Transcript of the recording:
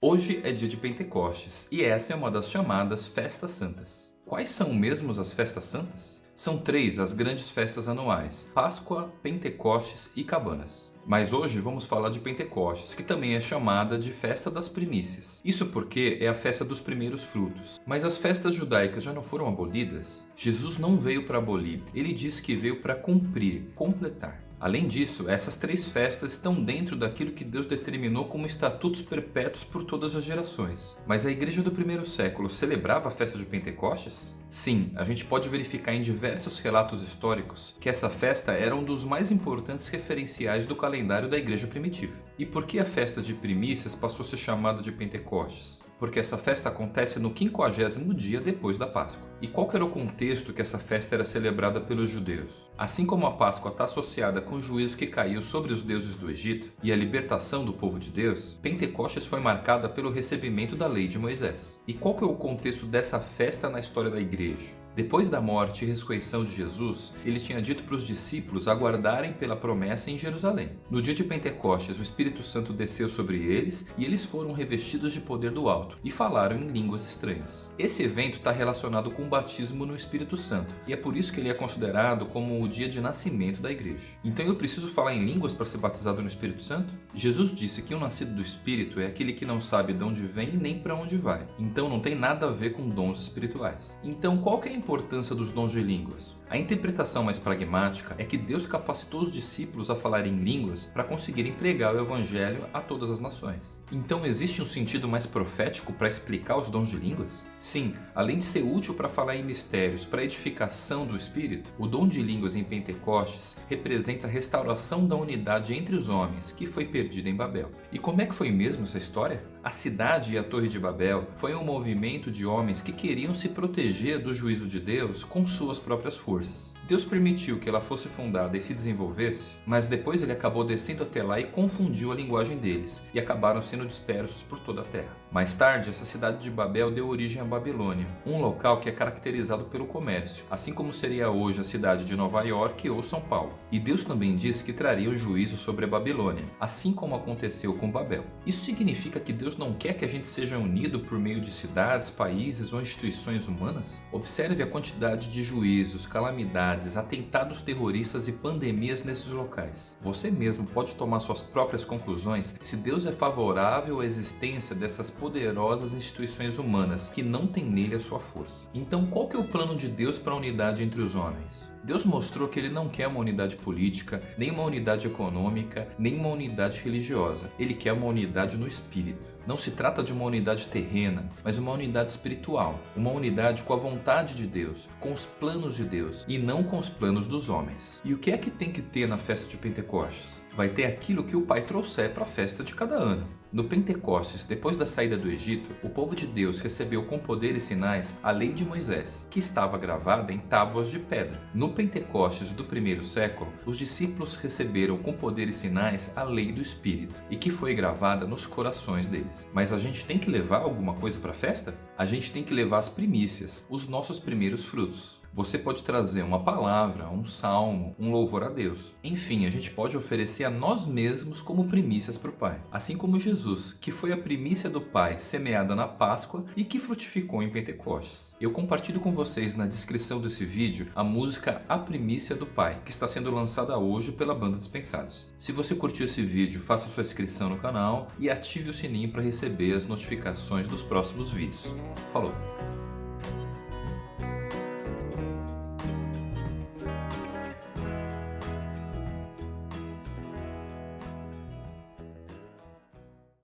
Hoje é dia de Pentecostes e essa é uma das chamadas Festas Santas. Quais são mesmo as Festas Santas? São três as grandes festas anuais, Páscoa, Pentecostes e Cabanas. Mas hoje vamos falar de Pentecostes, que também é chamada de Festa das Primícias. Isso porque é a festa dos primeiros frutos. Mas as festas judaicas já não foram abolidas? Jesus não veio para abolir, ele disse que veio para cumprir, completar. Além disso, essas três festas estão dentro daquilo que Deus determinou como estatutos perpétuos por todas as gerações. Mas a igreja do primeiro século celebrava a festa de Pentecostes? Sim, a gente pode verificar em diversos relatos históricos que essa festa era um dos mais importantes referenciais do calendário da igreja primitiva. E por que a festa de primícias passou a ser chamada de Pentecostes? porque essa festa acontece no quinquagésimo dia depois da Páscoa. E qual era o contexto que essa festa era celebrada pelos judeus? Assim como a Páscoa está associada com o juízo que caiu sobre os deuses do Egito e a libertação do povo de Deus, Pentecostes foi marcada pelo recebimento da lei de Moisés. E qual é o contexto dessa festa na história da igreja? Depois da morte e ressurreição de Jesus, ele tinha dito para os discípulos aguardarem pela promessa em Jerusalém. No dia de Pentecostes, o Espírito Santo desceu sobre eles e eles foram revestidos de poder do alto e falaram em línguas estranhas. Esse evento está relacionado com o batismo no Espírito Santo e é por isso que ele é considerado como o dia de nascimento da igreja. Então eu preciso falar em línguas para ser batizado no Espírito Santo? Jesus disse que o nascido do Espírito é aquele que não sabe de onde vem nem para onde vai. Então não tem nada a ver com dons espirituais. Então qual que é a importância dos dons de línguas? A interpretação mais pragmática é que Deus capacitou os discípulos a falar em línguas para conseguirem pregar o Evangelho a todas as nações. Então existe um sentido mais profético para explicar os dons de línguas? Sim, além de ser útil para falar em mistérios para edificação do Espírito, o dom de línguas em Pentecostes representa a restauração da unidade entre os homens que foi perdida em Babel. E como é que foi mesmo essa história? A cidade e a Torre de Babel foi um movimento de homens que queriam se proteger do juízo de Deus com suas próprias forças. resources. Deus permitiu que ela fosse fundada e se desenvolvesse, mas depois ele acabou descendo até lá e confundiu a linguagem deles, e acabaram sendo dispersos por toda a terra. Mais tarde, essa cidade de Babel deu origem à Babilônia, um local que é caracterizado pelo comércio, assim como seria hoje a cidade de Nova York ou São Paulo. E Deus também disse que traria o juízo sobre a Babilônia, assim como aconteceu com Babel. Isso significa que Deus não quer que a gente seja unido por meio de cidades, países ou instituições humanas? Observe a quantidade de juízos, calamidades, atentados terroristas e pandemias nesses locais. Você mesmo pode tomar suas próprias conclusões se Deus é favorável à existência dessas poderosas instituições humanas que não têm nele a sua força. Então qual que é o plano de Deus para a unidade entre os homens? Deus mostrou que ele não quer uma unidade política, nem uma unidade econômica, nem uma unidade religiosa. Ele quer uma unidade no espírito. Não se trata de uma unidade terrena, mas uma unidade espiritual. Uma unidade com a vontade de Deus, com os planos de Deus e não com os planos dos homens. E o que é que tem que ter na festa de Pentecostes? Vai ter aquilo que o Pai trouxer para a festa de cada ano. No Pentecostes, depois da saída do Egito, o povo de Deus recebeu com poder e sinais a lei de Moisés, que estava gravada em tábuas de pedra. No Pentecostes do primeiro século, os discípulos receberam com poder e sinais a lei do Espírito, e que foi gravada nos corações deles. Mas a gente tem que levar alguma coisa para a festa? A gente tem que levar as primícias, os nossos primeiros frutos. Você pode trazer uma palavra, um salmo, um louvor a Deus. Enfim, a gente pode oferecer a nós mesmos como primícias para o Pai. Assim como Jesus, que foi a primícia do Pai semeada na Páscoa e que frutificou em Pentecostes. Eu compartilho com vocês na descrição desse vídeo a música A Primícia do Pai, que está sendo lançada hoje pela banda Dispensados. Se você curtiu esse vídeo, faça sua inscrição no canal e ative o sininho para receber as notificações dos próximos vídeos. Salut!